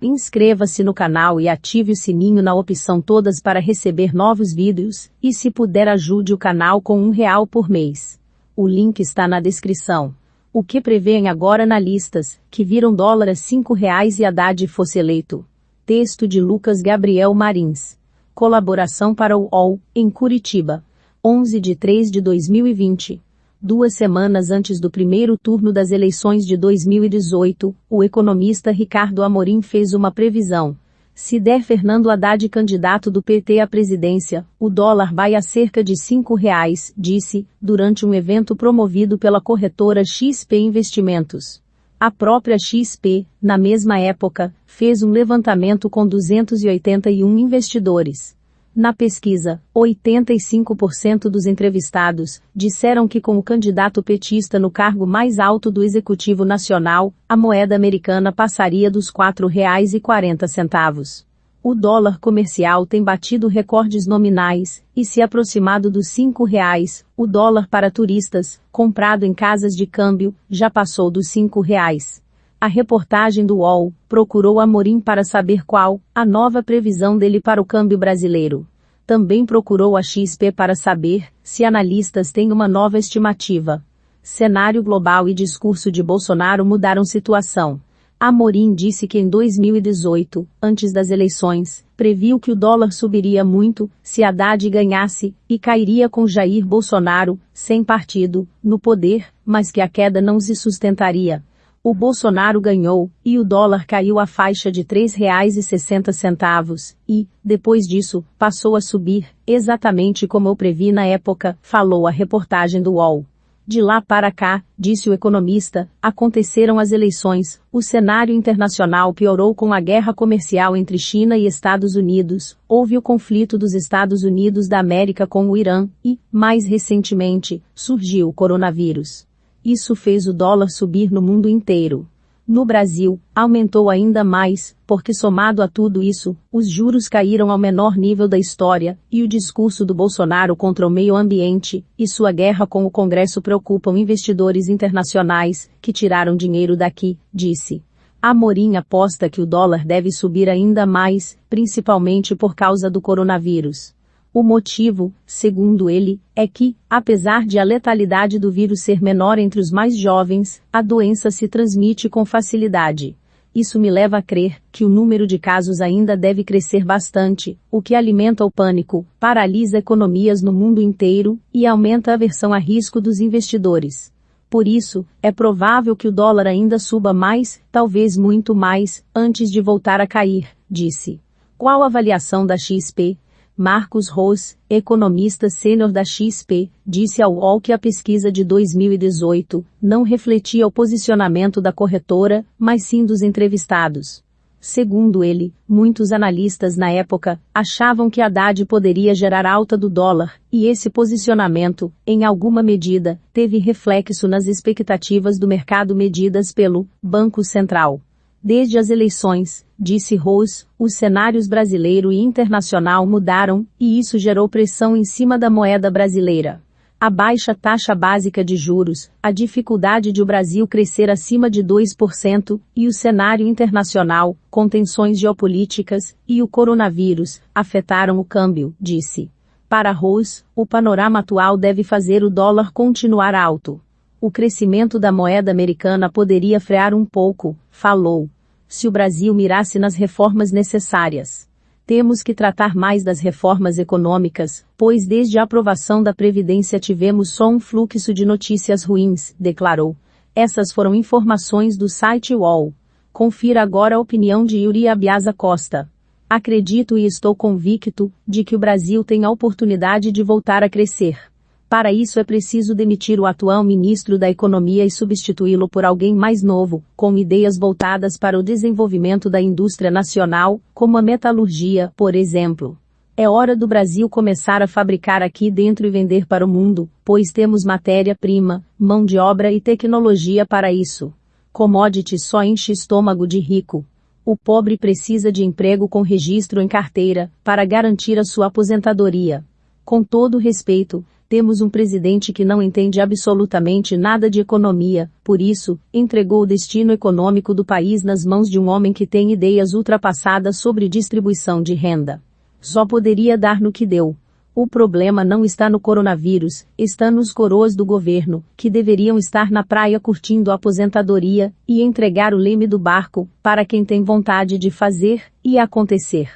Inscreva-se no canal e ative o sininho na opção todas para receber novos vídeos, e se puder ajude o canal com um real por mês. O link está na descrição. O que prevêem agora analistas, que viram dólar a cinco reais e Haddad fosse eleito. Texto de Lucas Gabriel Marins. Colaboração para o UOL, em Curitiba. 11 de 3 de 2020. Duas semanas antes do primeiro turno das eleições de 2018, o economista Ricardo Amorim fez uma previsão. Se der Fernando Haddad candidato do PT à presidência, o dólar vai a cerca de cinco reais, disse, durante um evento promovido pela corretora XP Investimentos. A própria XP, na mesma época, fez um levantamento com 281 investidores. Na pesquisa, 85% dos entrevistados disseram que com o candidato petista no cargo mais alto do Executivo Nacional, a moeda americana passaria dos R$ 4,40. O dólar comercial tem batido recordes nominais e se aproximado dos R$ 5,00. O dólar para turistas, comprado em casas de câmbio, já passou dos R$ 5,00. A reportagem do UOL procurou Amorim para saber qual a nova previsão dele para o câmbio brasileiro. Também procurou a XP para saber se analistas têm uma nova estimativa. Cenário global e discurso de Bolsonaro mudaram situação. Amorim disse que em 2018, antes das eleições, previu que o dólar subiria muito se Haddad ganhasse e cairia com Jair Bolsonaro, sem partido, no poder, mas que a queda não se sustentaria. O Bolsonaro ganhou, e o dólar caiu à faixa de R$ 3,60 e, depois disso, passou a subir, exatamente como eu previ na época, falou a reportagem do UOL. De lá para cá, disse o economista, aconteceram as eleições, o cenário internacional piorou com a guerra comercial entre China e Estados Unidos, houve o conflito dos Estados Unidos da América com o Irã e, mais recentemente, surgiu o coronavírus. Isso fez o dólar subir no mundo inteiro. No Brasil, aumentou ainda mais, porque somado a tudo isso, os juros caíram ao menor nível da história, e o discurso do Bolsonaro contra o meio ambiente e sua guerra com o Congresso preocupam investidores internacionais, que tiraram dinheiro daqui, disse. Amorim aposta que o dólar deve subir ainda mais, principalmente por causa do coronavírus. O motivo, segundo ele, é que, apesar de a letalidade do vírus ser menor entre os mais jovens, a doença se transmite com facilidade. Isso me leva a crer que o número de casos ainda deve crescer bastante, o que alimenta o pânico, paralisa economias no mundo inteiro e aumenta a aversão a risco dos investidores. Por isso, é provável que o dólar ainda suba mais, talvez muito mais, antes de voltar a cair, disse. Qual a avaliação da XP, Marcos Rose, economista sênior da XP, disse ao UOL que a pesquisa de 2018 não refletia o posicionamento da corretora, mas sim dos entrevistados. Segundo ele, muitos analistas na época achavam que Haddad poderia gerar alta do dólar, e esse posicionamento, em alguma medida, teve reflexo nas expectativas do mercado medidas pelo Banco Central. Desde as eleições, disse Rose, os cenários brasileiro e internacional mudaram, e isso gerou pressão em cima da moeda brasileira. A baixa taxa básica de juros, a dificuldade de o Brasil crescer acima de 2% e o cenário internacional, com tensões geopolíticas e o coronavírus, afetaram o câmbio, disse. Para Rose, o panorama atual deve fazer o dólar continuar alto o crescimento da moeda americana poderia frear um pouco, falou. Se o Brasil mirasse nas reformas necessárias. Temos que tratar mais das reformas econômicas, pois desde a aprovação da Previdência tivemos só um fluxo de notícias ruins, declarou. Essas foram informações do site UOL. Confira agora a opinião de Yuri Abiasa Costa. Acredito e estou convicto de que o Brasil tem a oportunidade de voltar a crescer. Para isso é preciso demitir o atual ministro da Economia e substituí-lo por alguém mais novo, com ideias voltadas para o desenvolvimento da indústria nacional, como a metalurgia, por exemplo. É hora do Brasil começar a fabricar aqui dentro e vender para o mundo, pois temos matéria-prima, mão de obra e tecnologia para isso. Commodity só enche estômago de rico. O pobre precisa de emprego com registro em carteira, para garantir a sua aposentadoria. Com todo respeito, temos um presidente que não entende absolutamente nada de economia, por isso, entregou o destino econômico do país nas mãos de um homem que tem ideias ultrapassadas sobre distribuição de renda. Só poderia dar no que deu. O problema não está no coronavírus, está nos coroas do governo, que deveriam estar na praia curtindo a aposentadoria e entregar o leme do barco para quem tem vontade de fazer e acontecer.